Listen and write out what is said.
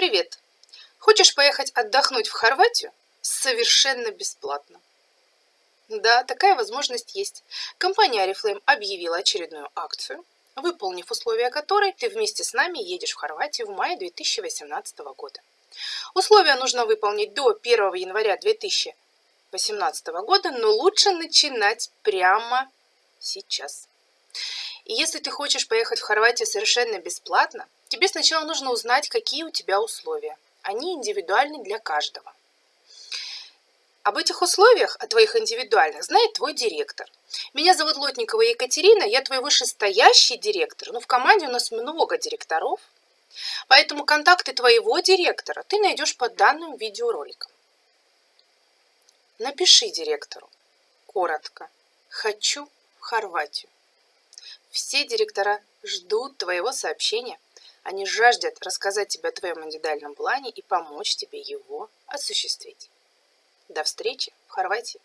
Привет! Хочешь поехать отдохнуть в Хорватию? Совершенно бесплатно. Да, такая возможность есть. Компания Oriflame объявила очередную акцию, выполнив условия которой ты вместе с нами едешь в Хорватию в мае 2018 года. Условия нужно выполнить до 1 января 2018 года, но лучше начинать прямо сейчас. И если ты хочешь поехать в Хорватию совершенно бесплатно, тебе сначала нужно узнать, какие у тебя условия. Они индивидуальны для каждого. Об этих условиях, о твоих индивидуальных, знает твой директор. Меня зовут Лотникова Екатерина, я твой вышестоящий директор, но в команде у нас много директоров, поэтому контакты твоего директора ты найдешь под данным видеороликом. Напиши директору коротко «Хочу в Хорватию». Все директора ждут твоего сообщения. Они жаждут рассказать тебе о твоем индивидуальном плане и помочь тебе его осуществить. До встречи в Хорватии!